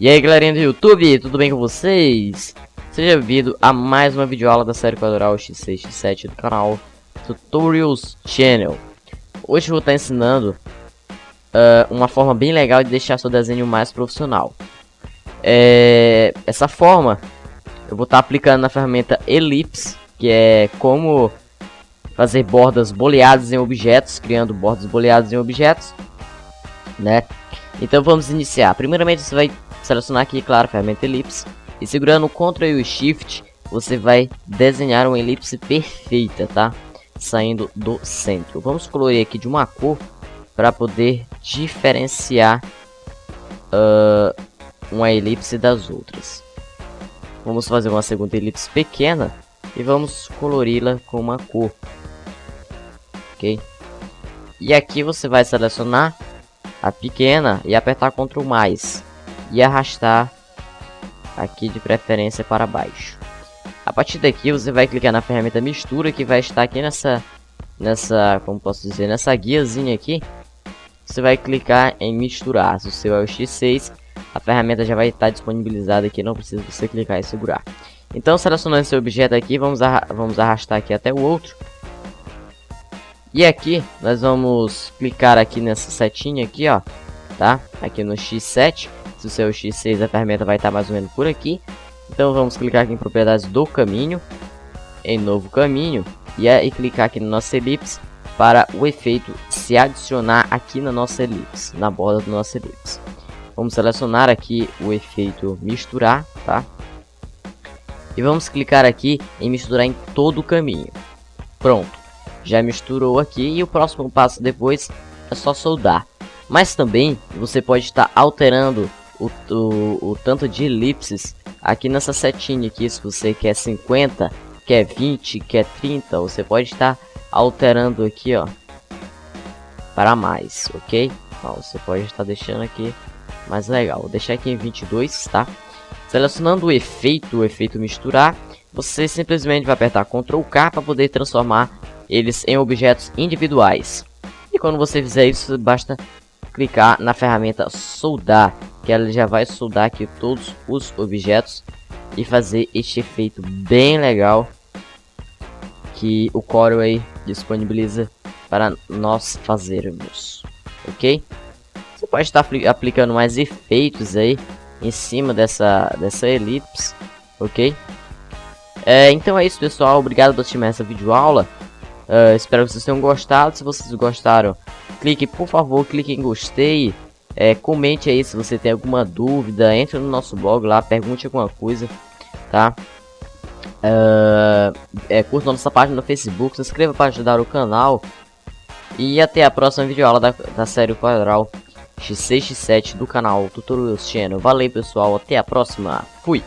E aí galerinha do YouTube, tudo bem com vocês? Seja bem-vindo a mais uma videoaula da série quadral X6 X7 do canal Tutorials Channel Hoje eu vou estar ensinando uh, uma forma bem legal de deixar seu desenho mais profissional é, Essa forma eu vou estar aplicando na ferramenta Ellipse Que é como fazer bordas boleadas em objetos, criando bordas boleadas em objetos né? Então vamos iniciar. Primeiramente você vai selecionar aqui, claro, a ferramenta elipse. E segurando o Ctrl e o Shift, você vai desenhar uma elipse perfeita, tá? Saindo do centro. Vamos colorir aqui de uma cor para poder diferenciar uh, uma elipse das outras. Vamos fazer uma segunda elipse pequena e vamos colori-la com uma cor. Ok? E aqui você vai selecionar a pequena e apertar Ctrl mais e arrastar aqui de preferência para baixo. A partir daqui você vai clicar na ferramenta mistura que vai estar aqui nessa nessa, como posso dizer, nessa guiazinha aqui. Você vai clicar em misturar. Se o seu é o X6, a ferramenta já vai estar disponibilizada aqui, não precisa você clicar e segurar. Então, selecionando esse objeto aqui, vamos, arra vamos arrastar aqui até o outro. E aqui, nós vamos clicar aqui nessa setinha aqui, ó, tá? Aqui no X7. Se o seu X6 a ferramenta vai estar mais ou menos por aqui. Então vamos clicar aqui em propriedades do caminho, em novo caminho, e aí clicar aqui na nossa elipse para o efeito se adicionar aqui na nossa elipse, na borda do nosso elipse. Vamos selecionar aqui o efeito misturar, tá? E vamos clicar aqui em misturar em todo o caminho. Pronto, já misturou aqui e o próximo passo depois é só soldar. Mas também você pode estar alterando o, o, o tanto de elipses aqui nessa setinha aqui, se você quer 50, quer 20, quer 30, você pode estar alterando aqui, ó, para mais, ok? Você pode estar deixando aqui mais legal. Vou deixar aqui em 22, tá? Selecionando o efeito, o efeito misturar, você simplesmente vai apertar Ctrl K para poder transformar eles em objetos individuais. E quando você fizer isso, basta clicar na ferramenta soldar, que ela já vai soldar aqui todos os objetos e fazer este efeito bem legal que o Corel aí disponibiliza para nós fazermos, ok? Você pode estar aplicando mais efeitos aí em cima dessa, dessa elipse, ok? É, então é isso pessoal, obrigado por assistir essa videoaula. Uh, espero que vocês tenham gostado, se vocês gostaram clique, por favor, clique em gostei. É, comente aí se você tem alguma dúvida. Entre no nosso blog lá, pergunte alguma coisa, tá? Uh, é, curta nossa página no Facebook, se inscreva para ajudar o canal. E até a próxima videoaula da, da série Quadral X6 X7 do canal Tutorials Channel. Valeu pessoal, até a próxima. Fui!